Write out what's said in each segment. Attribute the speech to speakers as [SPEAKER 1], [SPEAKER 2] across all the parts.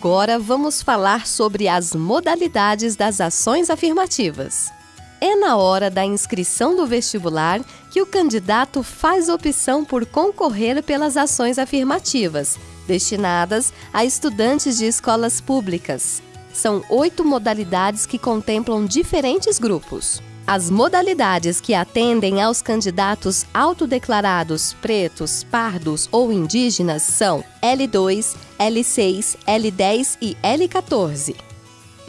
[SPEAKER 1] Agora vamos falar sobre as modalidades das ações afirmativas. É na hora da inscrição do vestibular que o candidato faz opção por concorrer pelas ações afirmativas, destinadas a estudantes de escolas públicas. São oito modalidades que contemplam diferentes grupos. As modalidades que atendem aos candidatos autodeclarados pretos, pardos ou indígenas são L2, L6, L10 e L14.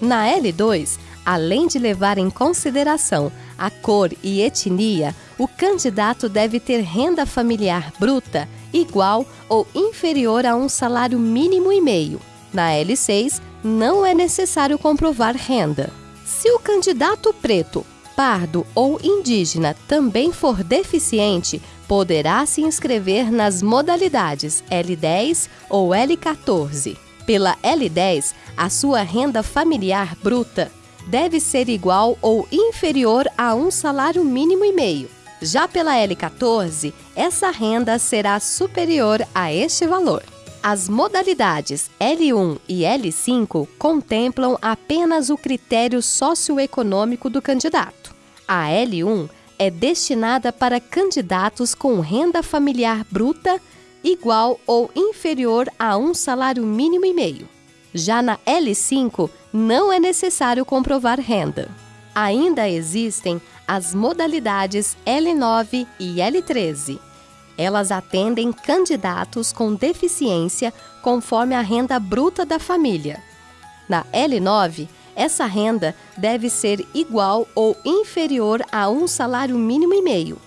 [SPEAKER 1] Na L2, além de levar em consideração a cor e etnia, o candidato deve ter renda familiar bruta igual ou inferior a um salário mínimo e meio. Na L6, não é necessário comprovar renda. Se o candidato preto pardo ou indígena também for deficiente, poderá se inscrever nas modalidades L10 ou L14. Pela L10, a sua renda familiar bruta deve ser igual ou inferior a um salário mínimo e meio. Já pela L14, essa renda será superior a este valor. As modalidades L1 e L5 contemplam apenas o critério socioeconômico do candidato. A L1 é destinada para candidatos com renda familiar bruta igual ou inferior a um salário mínimo e meio. Já na L5, não é necessário comprovar renda. Ainda existem as modalidades L9 e L13 elas atendem candidatos com deficiência conforme a renda bruta da família. Na L9, essa renda deve ser igual ou inferior a um salário mínimo e meio.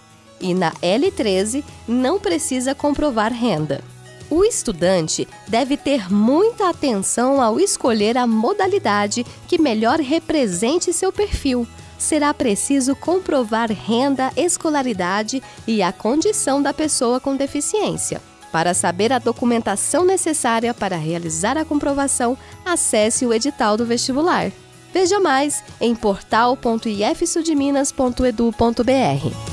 [SPEAKER 1] E na L13, não precisa comprovar renda. O estudante deve ter muita atenção ao escolher a modalidade que melhor represente seu perfil será preciso comprovar renda, escolaridade e a condição da pessoa com deficiência. Para saber a documentação necessária para realizar a comprovação, acesse o edital do vestibular. Veja mais em portal.ifsudminas.edu.br.